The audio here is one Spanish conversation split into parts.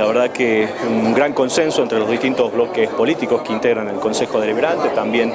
la verdad que un gran consenso entre los distintos bloques políticos que integran el Consejo Deliberante, también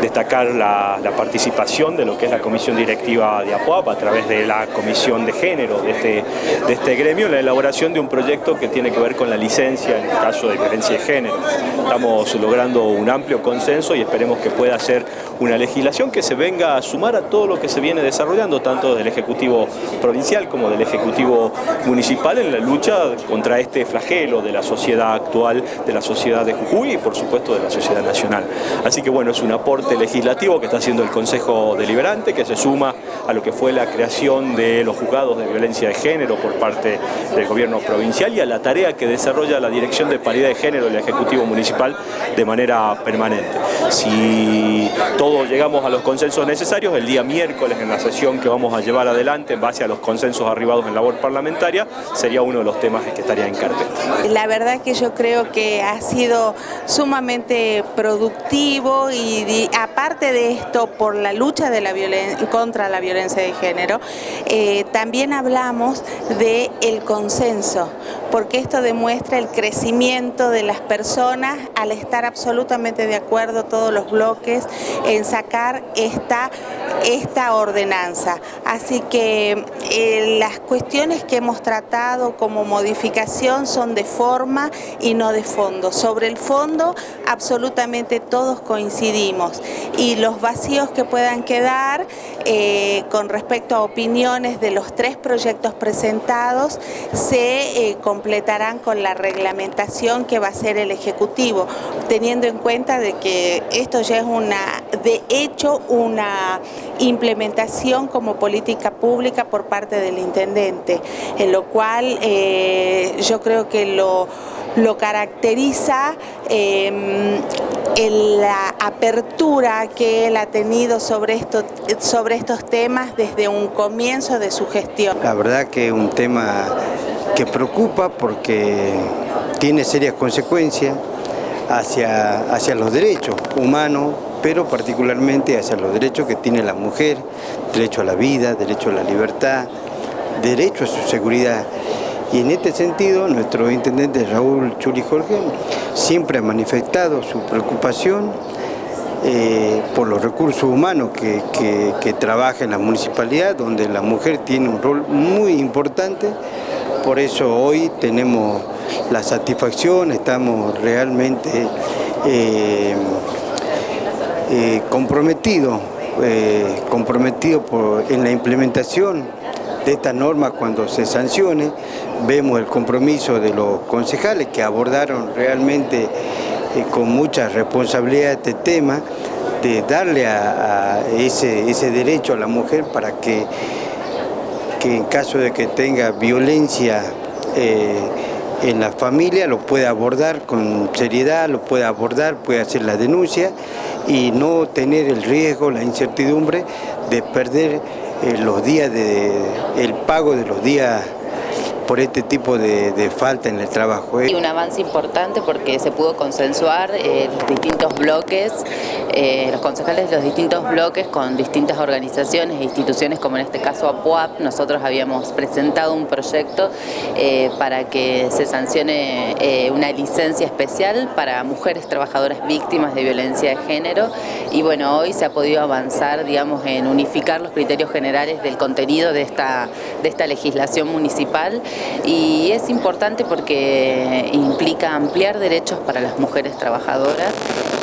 destacar la, participación de lo que es la Comisión Directiva de APUAP a través de la Comisión de Género de este, de este gremio, la elaboración de un proyecto que tiene que ver con la licencia en el caso de violencia de género. Estamos logrando un amplio consenso y esperemos que pueda ser una legislación que se venga a sumar a todo lo que se viene desarrollando, tanto del Ejecutivo Provincial como del Ejecutivo Municipal en la lucha contra este flagelo de la sociedad actual, de la sociedad de Jujuy y por supuesto de la sociedad nacional. Así que bueno, es un aporte legislativo que está haciendo el Consejo Deliberante, que se suma a lo que fue la creación de los juzgados de violencia de género por parte del gobierno provincial y a la tarea que desarrolla la Dirección de Paridad de Género del Ejecutivo Municipal de manera permanente. Si todos llegamos a los consensos necesarios, el día miércoles en la sesión que vamos a llevar adelante en base a los consensos arribados en labor parlamentaria, sería uno de los temas que estaría en carpeta. La verdad que yo creo que ha sido sumamente productivo y aparte de esto, por la lucha contra la violencia de género, eh, también hablamos del el consenso, porque esto demuestra el crecimiento de las personas al estar absolutamente de acuerdo todos los bloques en sacar esta, esta ordenanza. Así que eh, las cuestiones que hemos tratado como modificación son de forma y no de fondo. Sobre el fondo absolutamente todos coincidimos y los vacíos que puedan quedar eh, con respecto a opiniones de los tres proyectos presentados se eh, completarán con la reglamentación que va a ser el Ejecutivo, teniendo en cuenta de que esto ya es una, de hecho, una implementación como política pública por parte del Intendente, en lo cual eh, yo creo que lo, lo caracteriza em, la apertura que él ha tenido sobre, esto, sobre estos temas desde un comienzo de su gestión. La verdad que es un tema que preocupa porque tiene serias consecuencias hacia, hacia los derechos humanos, pero particularmente hacia los derechos que tiene la mujer, derecho a la vida, derecho a la libertad, derecho a su seguridad. Y en este sentido, nuestro intendente Raúl Chuli Jorge siempre ha manifestado su preocupación eh, por los recursos humanos que, que trabaja en la municipalidad, donde la mujer tiene un rol muy importante. Por eso hoy tenemos la satisfacción, estamos realmente eh, eh, comprometidos, comprometidos en la implementación de esta norma cuando se sancione. Vemos el compromiso de los concejales que abordaron realmente eh, con mucha responsabilidad este tema, de darle a, ese, ese, derecho a la mujer para que, que en caso de que tenga violencia eh, en la familia lo pueda abordar con seriedad, lo pueda abordar, puede hacer la denuncia y no tener el riesgo, la incertidumbre de perder eh, los días de, el pago de los días por este tipo de, falta en el trabajo. Y un avance importante porque se pudo consensuar eh, los distintos bloques, eh, los concejales de los distintos bloques con distintas organizaciones e instituciones como en este caso APUAP, nosotros habíamos presentado un proyecto eh, para que se sancione una licencia especial para mujeres trabajadoras víctimas de violencia de género. Y bueno, hoy se ha podido avanzar digamos en unificar los criterios generales del contenido de esta, de esta legislación municipal y es importante porque implica ampliar derechos para las mujeres trabajadoras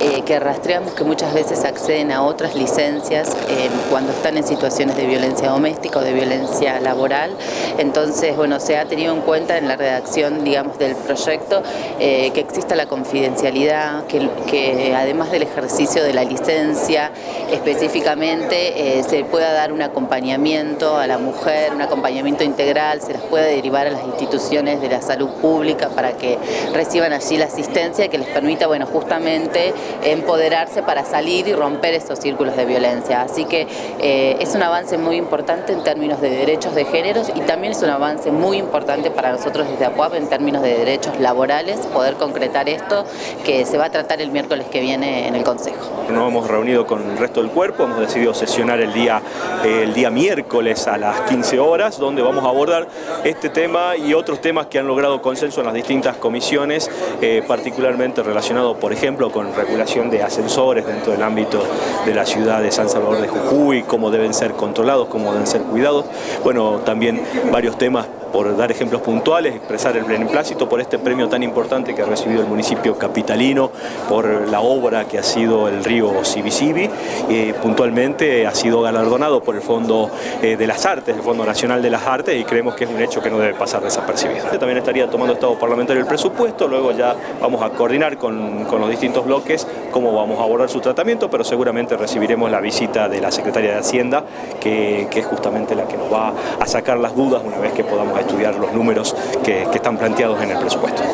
eh, que rastreamos que muchas veces acceden a otras licencias eh, cuando están en situaciones de violencia doméstica o de violencia laboral. Entonces, bueno, se ha tenido en cuenta en la redacción, digamos, del proyecto eh, que exista la confidencialidad, que, que, además del ejercicio de la licencia, específicamente se pueda dar un acompañamiento a la mujer, un acompañamiento integral, se las pueda derivar a las instituciones de la salud pública para que reciban allí la asistencia que les permita, bueno, justamente empoderarse para salir y romper esos círculos de violencia. Así que eh, es un avance muy importante en términos de derechos de géneros y también es un avance muy importante para nosotros desde APUAP en términos de derechos laborales, poder concretar esto que se va a tratar el miércoles que viene en el Consejo. Nos hemos reunido con el resto del cuerpo, hemos decidido sesionar el día, el día miércoles a las 15 horas, donde vamos a abordar este tema y otros temas que han logrado consenso en las distintas comisiones, eh, particularmente relacionado, por ejemplo, con regulación de ascensores dentro del ámbito de la ciudad de San Salvador de Jujuy, cómo deben ser controlados, cómo deben ser cuidados. Bueno, también varios temas por dar ejemplos puntuales, expresar el beneplácito por este premio tan importante que ha recibido el municipio capitalino por la obra que ha sido el río Sibisibi. y puntualmente ha sido galardonado por el Fondo eh, de las Artes, el Fondo Nacional de las Artes, y creemos que es un hecho que no debe pasar desapercibido. También estaría tomando Estado Parlamentario el presupuesto, luego ya vamos a coordinar con, los distintos bloques cómo vamos a abordar su tratamiento, pero seguramente recibiremos la visita de la Secretaria de Hacienda, que, es justamente la que nos va a sacar las dudas una vez que podamos estudiar los números que, están planteados en el presupuesto.